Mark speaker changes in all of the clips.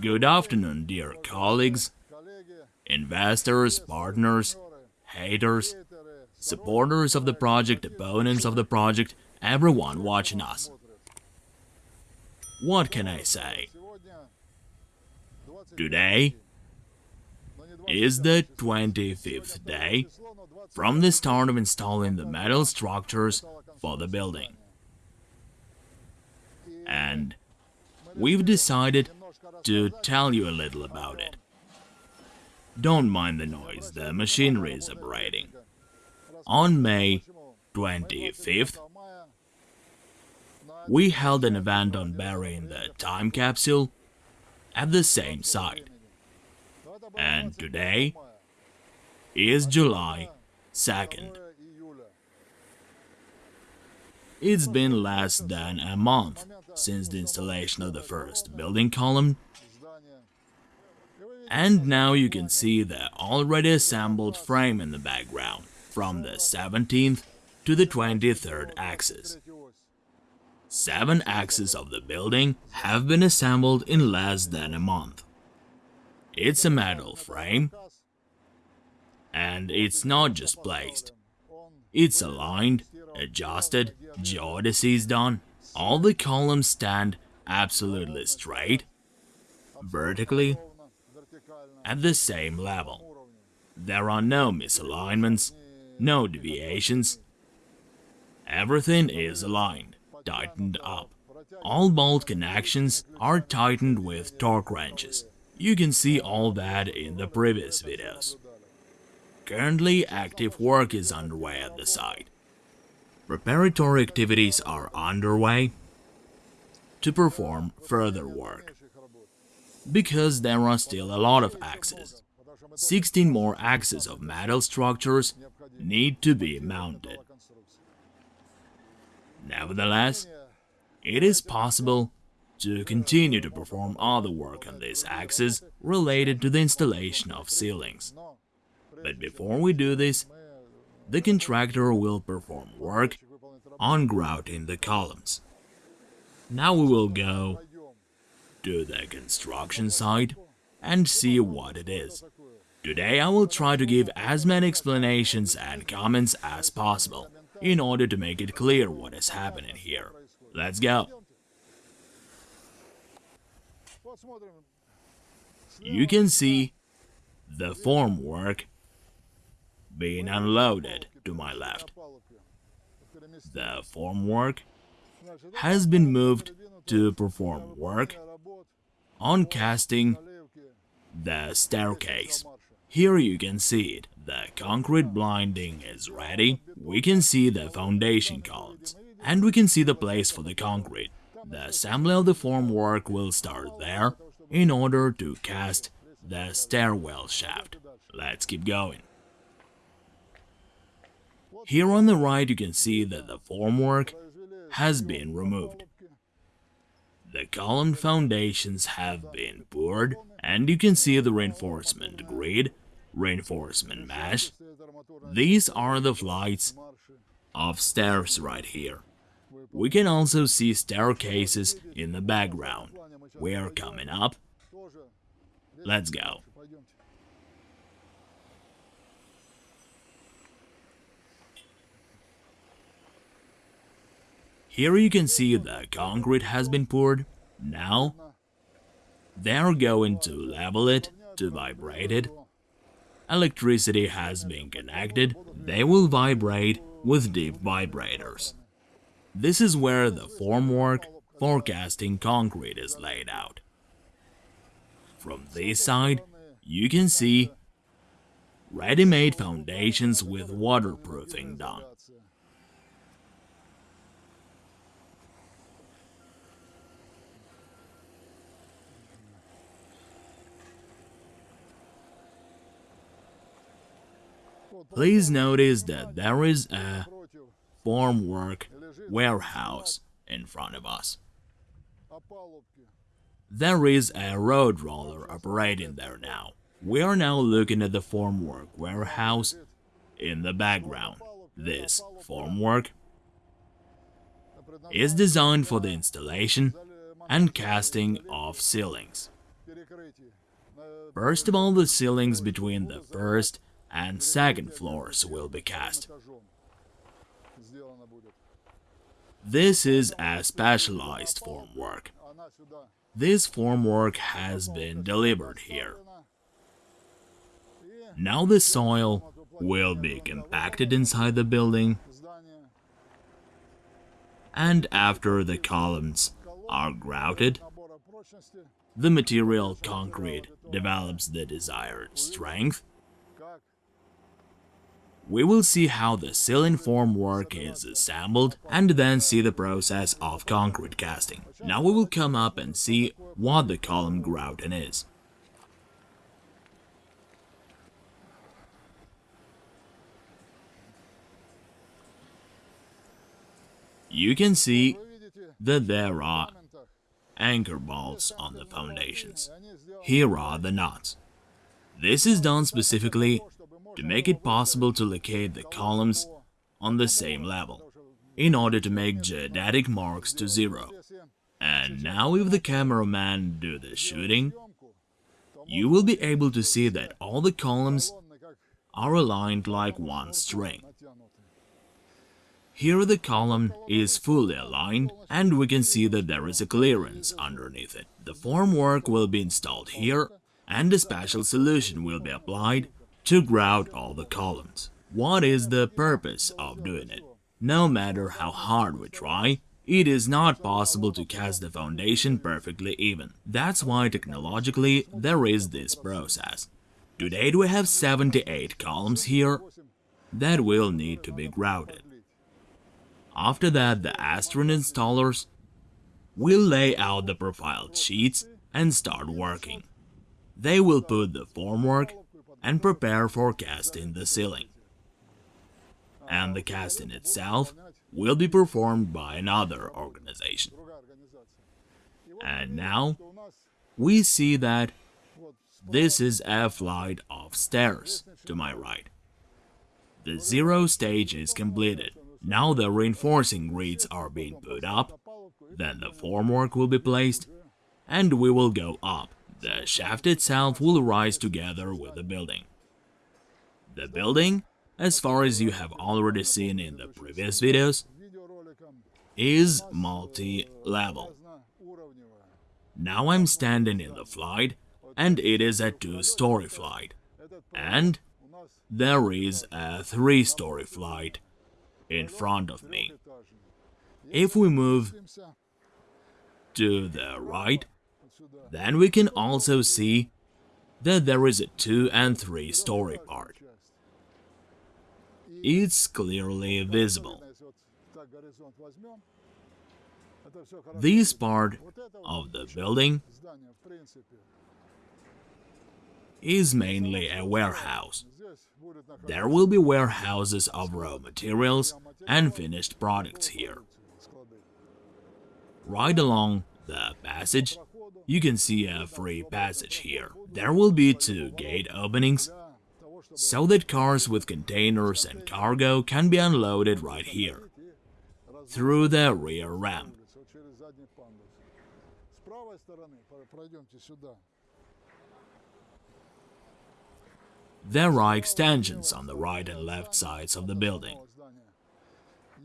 Speaker 1: Good afternoon, dear colleagues, investors, partners, haters, supporters of the project, opponents of the project, everyone watching us. What can I say? Today is the 25th day from the start of installing the metal structures for the building. And we've decided to tell you a little about it. Don't mind the noise, the machinery is operating. On May 25th, we held an event on burying the time capsule at the same site. And today is July 2nd. It's been less than a month since the installation of the first building column and now you can see the already assembled frame in the background from the 17th to the 23rd axis. Seven axes of the building have been assembled in less than a month. It's a metal frame, and it's not just placed. It's aligned, adjusted, geodesies done, all the columns stand absolutely straight, vertically, at the same level. There are no misalignments, no deviations. Everything is aligned, tightened up. All bolt connections are tightened with torque wrenches. You can see all that in the previous videos. Currently, active work is underway at the site. Preparatory activities are underway to perform further work because there are still a lot of axes. 16 more axes of metal structures need to be mounted. Nevertheless, it is possible to continue to perform other work on these axes related to the installation of ceilings. But before we do this, the contractor will perform work on grouting the columns. Now we will go to the construction site and see what it is. Today I will try to give as many explanations and comments as possible in order to make it clear what is happening here. Let's go! You can see the formwork being unloaded to my left. The formwork has been moved to perform work on casting the staircase. Here you can see it. The concrete blinding is ready. We can see the foundation columns. And we can see the place for the concrete. The assembly of the formwork will start there in order to cast the stairwell shaft. Let's keep going. Here on the right you can see that the formwork has been removed. The column foundations have been poured and you can see the reinforcement grid, reinforcement mesh. These are the flights of stairs right here. We can also see staircases in the background. We are coming up. Let's go. Here you can see the concrete has been poured. Now, they're going to level it, to vibrate it. Electricity has been connected, they will vibrate with deep vibrators. This is where the formwork forecasting concrete is laid out. From this side, you can see ready-made foundations with waterproofing done. Please notice that there is a formwork warehouse in front of us. There is a road roller operating there now. We are now looking at the formwork warehouse in the background. This formwork is designed for the installation and casting of ceilings. First of all, the ceilings between the first and second floors will be cast. This is a specialized formwork. This formwork has been delivered here. Now the soil will be compacted inside the building and after the columns are grouted, the material concrete develops the desired strength. We will see how the ceiling formwork is assembled and then see the process of concrete casting. Now we will come up and see what the column grouting is. You can see that there are anchor bolts on the foundations. Here are the nuts. This is done specifically to make it possible to locate the columns on the same level, in order to make geodetic marks to zero. And now if the cameraman do the shooting, you will be able to see that all the columns are aligned like one string. Here the column is fully aligned and we can see that there is a clearance underneath it. The formwork will be installed here and a special solution will be applied to grout all the columns. What is the purpose of doing it? No matter how hard we try, it is not possible to cast the foundation perfectly even. That's why technologically there is this process. To date we have 78 columns here that will need to be grouted. After that, the Astron installers will lay out the profiled sheets and start working. They will put the formwork and prepare for casting the ceiling. And the casting itself will be performed by another organization. And now, we see that this is a flight of stairs to my right. The zero stage is completed. Now the reinforcing grids are being put up, then the formwork will be placed, and we will go up. The shaft itself will rise together with the building. The building, as far as you have already seen in the previous videos, is multi-level. Now I'm standing in the flight, and it is a two-story flight. And there is a three-story flight in front of me. If we move to the right, then we can also see that there is a two and three story part. It's clearly visible. This part of the building is mainly a warehouse. There will be warehouses of raw materials and finished products here. Right along the passage, you can see a free passage here. There will be two gate openings, so that cars with containers and cargo can be unloaded right here, through the rear ramp. There are extensions on the right and left sides of the building.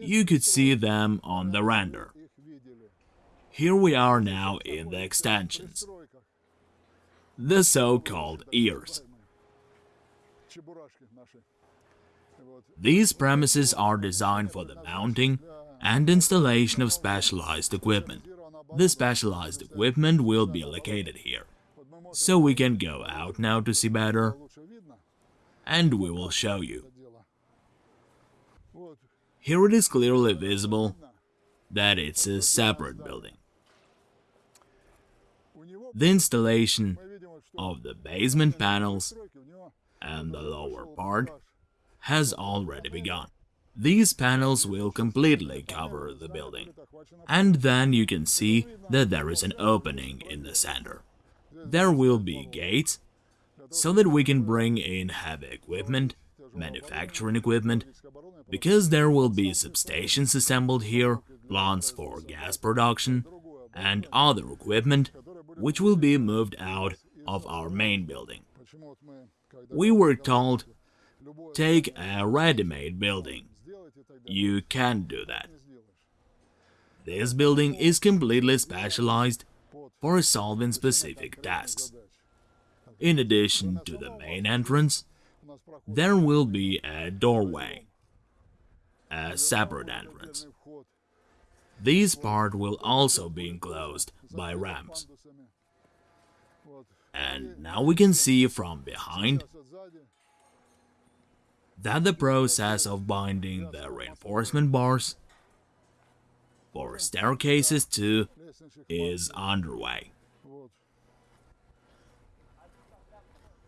Speaker 1: You could see them on the render. Here we are now in the extensions. The so-called ears. These premises are designed for the mounting and installation of specialized equipment. The specialized equipment will be located here. So we can go out now to see better and we will show you. Here it is clearly visible that it's a separate building. The installation of the basement panels and the lower part has already begun. These panels will completely cover the building, and then you can see that there is an opening in the center. There will be gates so that we can bring in heavy equipment, manufacturing equipment, because there will be substations assembled here, plants for gas production, and other equipment which will be moved out of our main building. We were told, take a ready-made building. You can't do that. This building is completely specialized for solving specific tasks. In addition to the main entrance, there will be a doorway, a separate entrance. This part will also be enclosed by ramps. And now we can see from behind that the process of binding the reinforcement bars for staircases too is underway.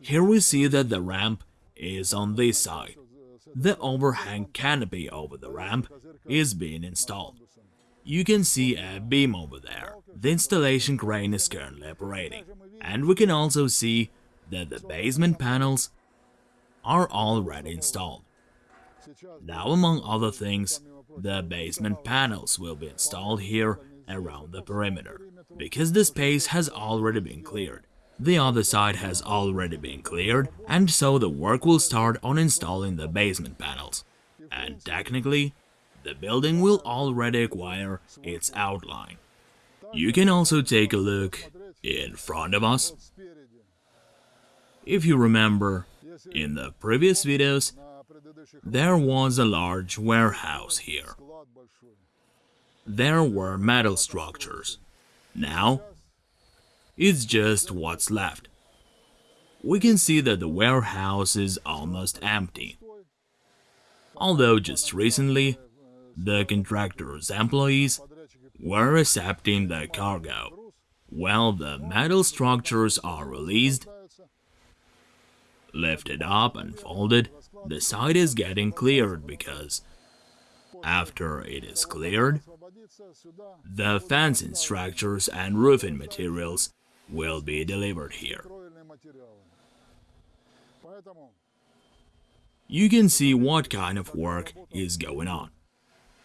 Speaker 1: Here we see that the ramp is on this side. The overhang canopy over the ramp is being installed. You can see a beam over there. The installation crane is currently operating. And we can also see that the basement panels are already installed. Now, among other things, the basement panels will be installed here around the perimeter, because the space has already been cleared. The other side has already been cleared, and so the work will start on installing the basement panels. And technically, the building will already acquire its outline. You can also take a look in front of us. If you remember, in the previous videos, there was a large warehouse here. There were metal structures. Now, it's just what's left. We can see that the warehouse is almost empty. Although just recently, the contractor's employees were accepting the cargo. While the metal structures are released, lifted up and folded, the site is getting cleared because after it is cleared, the fencing structures and roofing materials will be delivered here. You can see what kind of work is going on.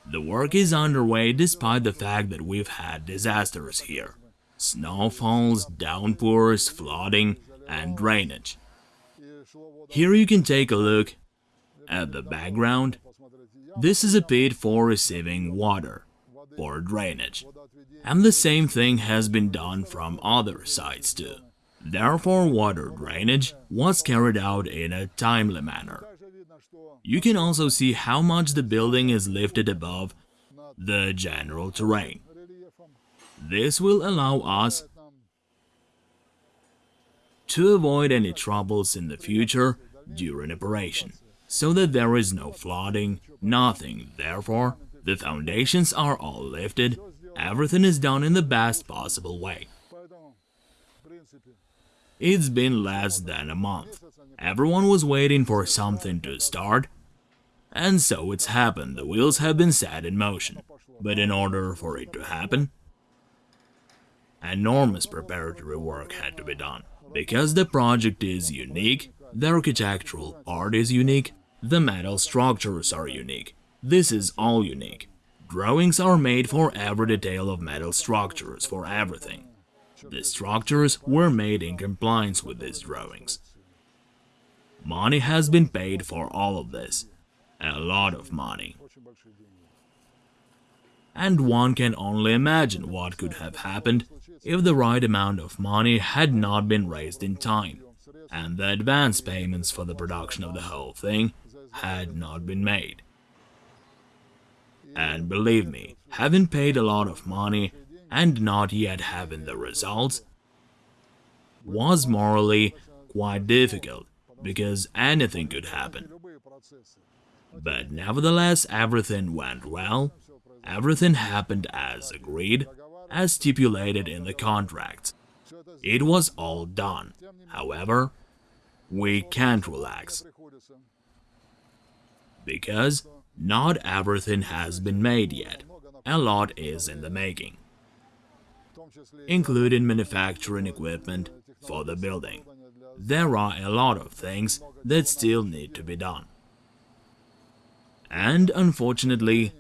Speaker 1: The work is underway despite the fact that we've had disasters here. Snowfalls, downpours, flooding and drainage. Here you can take a look at the background. This is a pit for receiving water, for drainage. And the same thing has been done from other sites too. Therefore, water drainage was carried out in a timely manner. You can also see how much the building is lifted above the general terrain. This will allow us to avoid any troubles in the future during operation, so that there is no flooding, nothing. Therefore, the foundations are all lifted, everything is done in the best possible way. It's been less than a month. Everyone was waiting for something to start, and so it's happened, the wheels have been set in motion. But in order for it to happen, enormous preparatory work had to be done. Because the project is unique, the architectural art is unique, the metal structures are unique. This is all unique. Drawings are made for every detail of metal structures, for everything. The structures were made in compliance with these drawings. Money has been paid for all of this, a lot of money. And one can only imagine what could have happened if the right amount of money had not been raised in time, and the advance payments for the production of the whole thing had not been made. And believe me, having paid a lot of money and not yet having the results was morally quite difficult, because anything could happen. But nevertheless, everything went well, everything happened as agreed, as stipulated in the contract. It was all done. However, we can't relax. Because not everything has been made yet. A lot is in the making, including manufacturing equipment for the building. There are a lot of things that still need to be done. And unfortunately,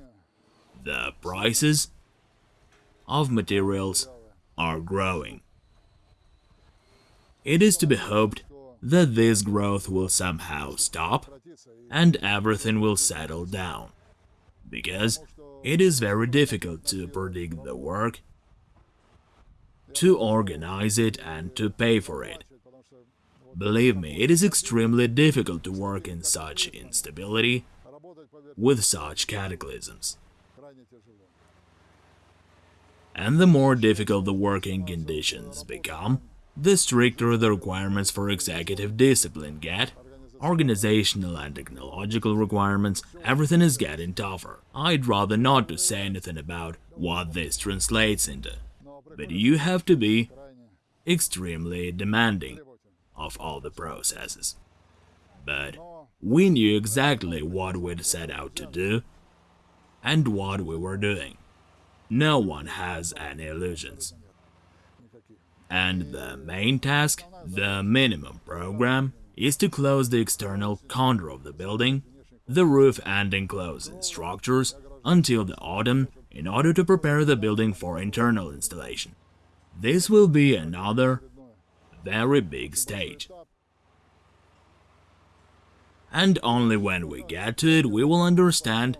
Speaker 1: the prices of materials are growing. It is to be hoped that this growth will somehow stop and everything will settle down. Because it is very difficult to predict the work, to organize it and to pay for it. Believe me, it is extremely difficult to work in such instability with such cataclysms. And the more difficult the working conditions become, the stricter the requirements for executive discipline get, organizational and technological requirements, everything is getting tougher. I'd rather not to say anything about what this translates into, but you have to be extremely demanding of all the processes. But we knew exactly what we'd set out to do and what we were doing. No one has any illusions. And the main task, the minimum program, is to close the external contour of the building, the roof and enclosing structures until the autumn in order to prepare the building for internal installation. This will be another very big stage. And only when we get to it we will understand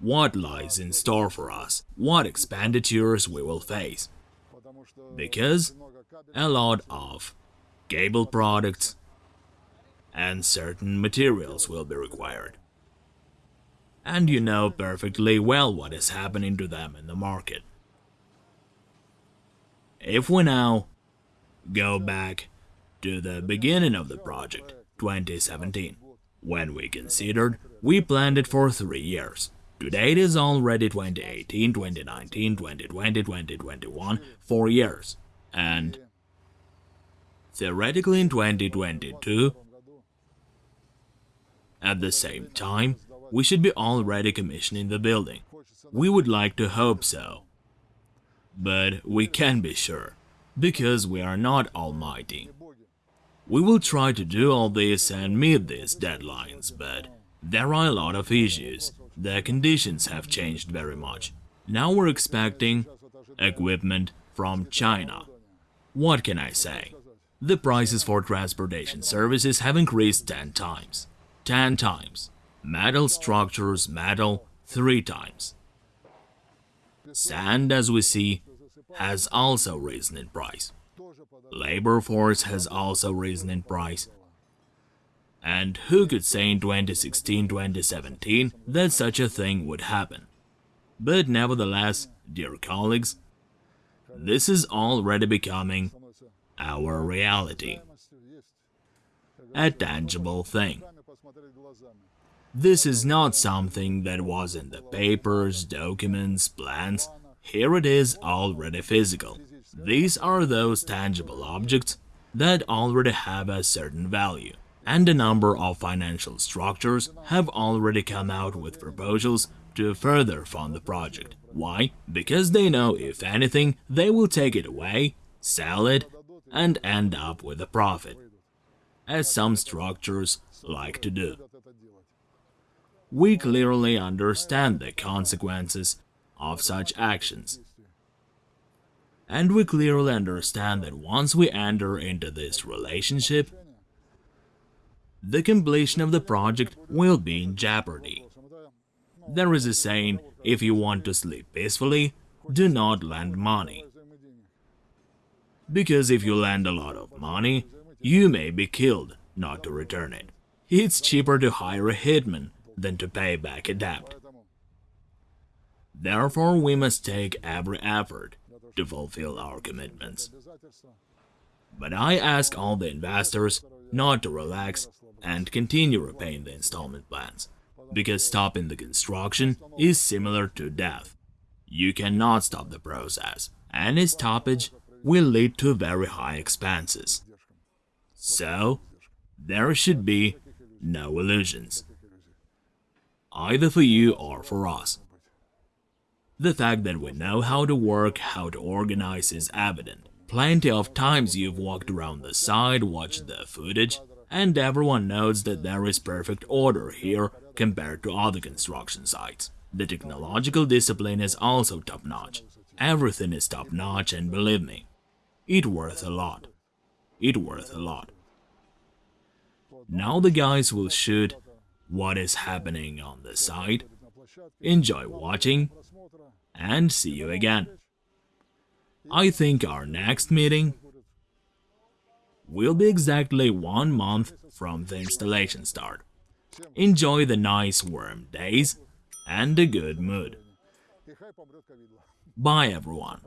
Speaker 1: what lies in store for us, what expenditures we will face. Because a lot of cable products and certain materials will be required. And you know perfectly well what is happening to them in the market. If we now go back to the beginning of the project, 2017, when we considered we planned it for three years. Today it is already 2018, 2019, 2020, 2021, four years. And theoretically in 2022, at the same time, we should be already commissioning the building. We would like to hope so. But we can't be sure, because we are not almighty. We will try to do all this and meet these deadlines, but there are a lot of issues. The conditions have changed very much. Now we're expecting equipment from China. What can I say? The prices for transportation services have increased 10 times. 10 times. Metal structures, metal, 3 times. Sand, as we see, has also risen in price. Labor force has also risen in price. And who could say in 2016-2017 that such a thing would happen? But nevertheless, dear colleagues, this is already becoming our reality. A tangible thing. This is not something that was in the papers, documents, plans. Here it is already physical. These are those tangible objects that already have a certain value. And a number of financial structures have already come out with proposals to further fund the project. Why? Because they know if anything, they will take it away, sell it, and end up with a profit, as some structures like to do we clearly understand the consequences of such actions. And we clearly understand that once we enter into this relationship, the completion of the project will be in jeopardy. There is a saying, if you want to sleep peacefully, do not lend money. Because if you lend a lot of money, you may be killed not to return it. It's cheaper to hire a hitman than to pay back a debt. Therefore, we must take every effort to fulfill our commitments. But I ask all the investors not to relax and continue repaying the installment plans, because stopping the construction is similar to death. You cannot stop the process. and Any stoppage will lead to very high expenses. So, there should be no illusions either for you or for us. The fact that we know how to work, how to organize is evident. Plenty of times you've walked around the site, watched the footage, and everyone knows that there is perfect order here compared to other construction sites. The technological discipline is also top-notch. Everything is top-notch and believe me, it worth a lot. it worth a lot. Now the guys will shoot what is happening on the site. Enjoy watching and see you again. I think our next meeting will be exactly one month from the installation start. Enjoy the nice warm days and a good mood. Bye everyone.